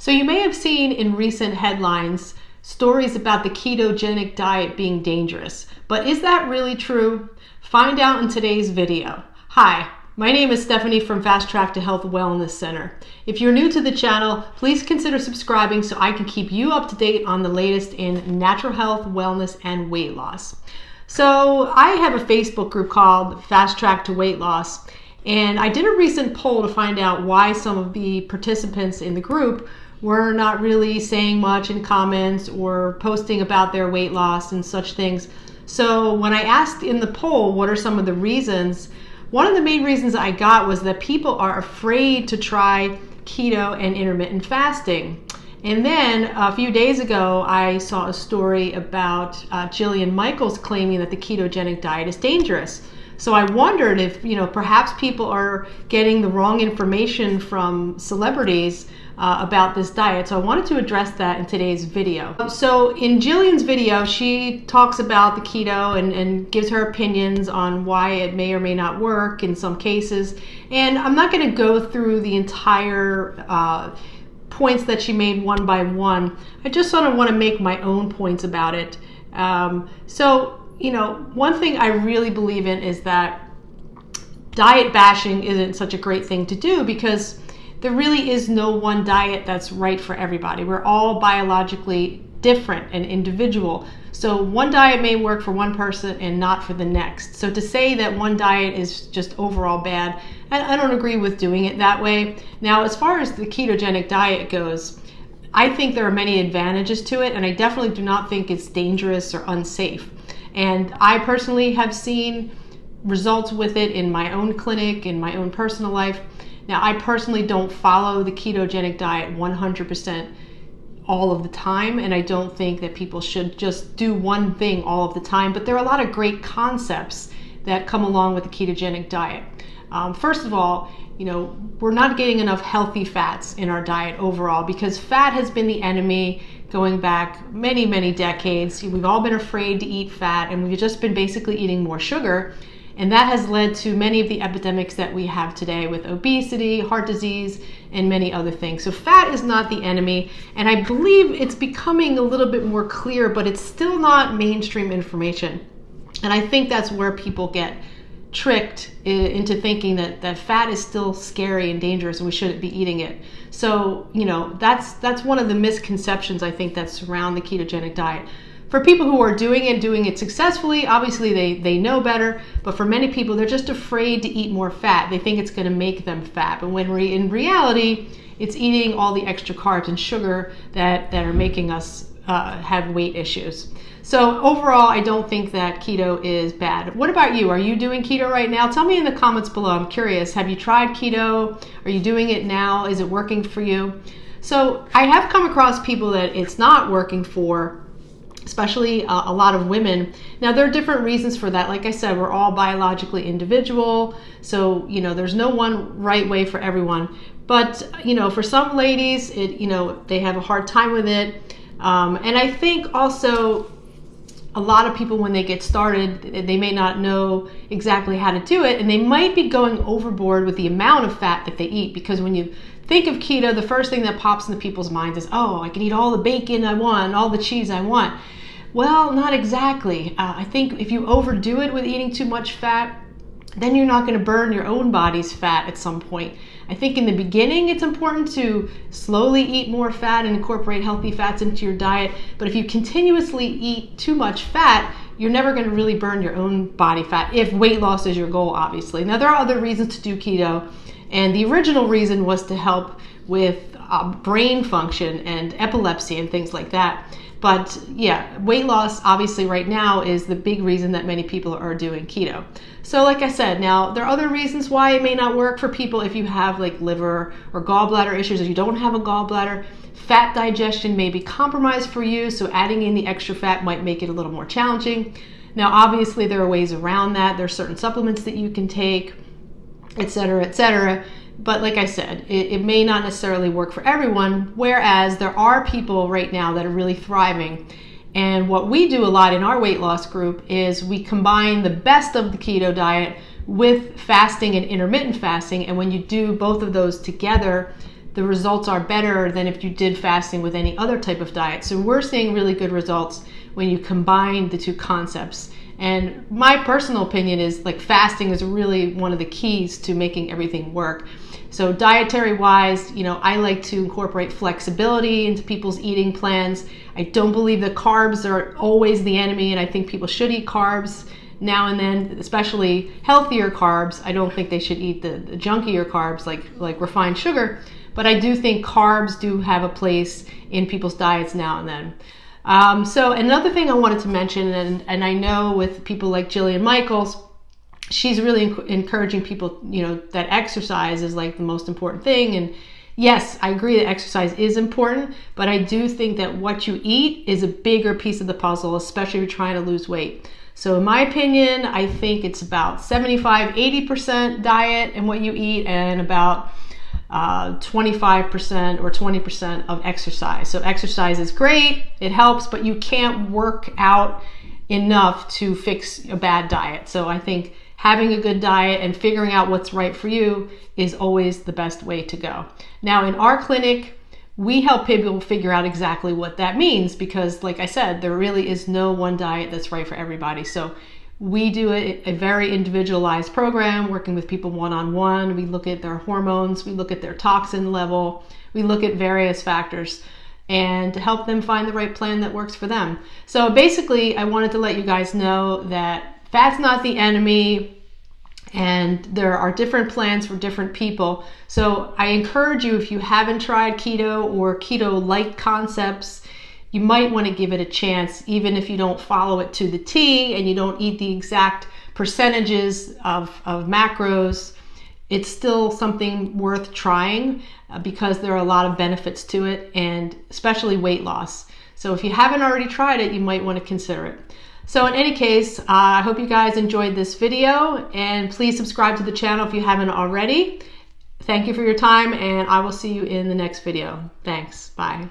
So you may have seen in recent headlines stories about the ketogenic diet being dangerous. But is that really true? Find out in today's video. Hi, my name is Stephanie from Fast Track to Health Wellness Center. If you're new to the channel, please consider subscribing so I can keep you up to date on the latest in natural health, wellness, and weight loss. So I have a Facebook group called Fast Track to Weight Loss, and I did a recent poll to find out why some of the participants in the group were not really saying much in comments or posting about their weight loss and such things. So when I asked in the poll, what are some of the reasons? One of the main reasons I got was that people are afraid to try keto and intermittent fasting. And then a few days ago, I saw a story about uh, Jillian Michaels claiming that the ketogenic diet is dangerous. So I wondered if, you know, perhaps people are getting the wrong information from celebrities uh, about this diet. So I wanted to address that in today's video. So in Jillian's video, she talks about the keto and, and gives her opinions on why it may or may not work in some cases. And I'm not going to go through the entire uh, points that she made one by one. I just sort of want to make my own points about it. Um, so you know, one thing I really believe in is that diet bashing isn't such a great thing to do because there really is no one diet that's right for everybody. We're all biologically different and individual. So one diet may work for one person and not for the next. So to say that one diet is just overall bad, I, don't agree with doing it that way. Now, as far as the ketogenic diet goes, I think there are many advantages to it, and I definitely do not think it's dangerous or unsafe. And I personally have seen results with it in my own clinic, in my own personal life. Now, I personally don't follow the ketogenic diet 100% all of the time, and I don't think that people should just do one thing all of the time, but there are a lot of great concepts that come along with the ketogenic diet. Um, first of all, you know, we're not getting enough healthy fats in our diet overall because fat has been the enemy going back many, many decades. We've all been afraid to eat fat and we've just been basically eating more sugar. And that has led to many of the epidemics that we have today with obesity, heart disease, and many other things. So fat is not the enemy. And I believe it's becoming a little bit more clear, but it's still not mainstream information. And I think that's where people get tricked into thinking that, that fat is still scary and dangerous and we shouldn't be eating it. So, you know, that's that's one of the misconceptions I think that surround the ketogenic diet. For people who are doing it, doing it successfully, obviously they, they know better, but for many people, they're just afraid to eat more fat. They think it's gonna make them fat, but when re- in reality, it's eating all the extra carbs and sugar that, that are making us uh, have weight issues. So overall, I don't think that keto is bad. What about you? Are you doing keto right now? Tell me in the comments below. I'm curious. Have you tried keto? Are you doing it now? Is it working for you? So I have come across people that it's not working for, especially uh, a lot of women. Now there are different reasons for that. Like I said, we're all biologically individual. So, you know, there's no one right way for everyone. But, you know, for some ladies, it, you know, they have a hard time with it. Um, and I think also a lot of people when they get started they may not know exactly how to do it and they might be going overboard with the amount of fat that they eat because when you think of keto the first thing that pops into people's minds is oh i can eat all the bacon i want all the cheese i want. Well not exactly. Uh, i think if you overdo it with eating too much fat then you're not going to burn your own body's fat at some point I think in the beginning it's important to slowly eat more fat and incorporate healthy fats into your diet. But if you continuously eat too much fat, you're never going to really burn your own body fat if weight loss is your goal, obviously. Now, there are other reasons to do keto, and the original reason was to help with uh, brain function and epilepsy and things like that. But yeah, weight loss obviously right now is the big reason that many people are doing keto. So like I said, now there are other reasons why it may not work for people if you have like liver or gallbladder issues, if you don't have a gallbladder, fat digestion may be compromised for you, so adding in the extra fat might make it a little more challenging. Now obviously there are ways around that. There are certain supplements that you can take, etc., etc. But like I said, it, it, may not necessarily work for everyone, whereas there are people right now that are really thriving. And what we do a lot in our weight loss group is we combine the best of the keto diet with fasting and intermittent fasting. And when you do both of those together, the results are better than if you did fasting with any other type of diet. So we're seeing really good results when you combine the two concepts. And my personal opinion is like fasting is really one of the keys to making everything work. So dietary wise, you know, I like to incorporate flexibility into people's eating plans. I don't believe that carbs are always the enemy and I think people should eat carbs now and then, especially healthier carbs. I don't think they should eat the, the junkier carbs like like refined sugar, but I do think carbs do have a place in people's diets now and then. Um, so another thing I wanted to mention, and, and I know with people like Jillian Michaels, she's really encouraging people, you know, that exercise is like the most important thing. And yes, I agree that exercise is important, but I do think that what you eat is a bigger piece of the puzzle, especially if you're trying to lose weight. So in my opinion, I think it's about 75, 80% diet and what you eat and about uh, 25% or 20% of exercise. So exercise is great, it helps, but you can't work out enough to fix a bad diet. So I think having a good diet and figuring out what's right for you is always the best way to go. Now in our clinic, we help people figure out exactly what that means because like I said, there really is no one diet that's right for everybody. So we do a, a, very individualized program working with people one-on-one. We look at their hormones, we look at their toxin level, we look at various factors and to help them find the right plan that works for them. So basically, I wanted to let you guys know that fat's not the enemy and there are different plans for different people. So I encourage you, if you haven't tried keto or keto-like concepts, you might want to give it a chance, even if you don't follow it to the T and you don't eat the exact percentages of, of macros. It's still something worth trying uh, because there are a lot of benefits to it and especially weight loss. So if you haven't already tried it, you might want to consider it. So in any case, uh, I hope you guys enjoyed this video and please subscribe to the channel if you haven't already. Thank you for your time and I will see you in the next video. Thanks. Bye.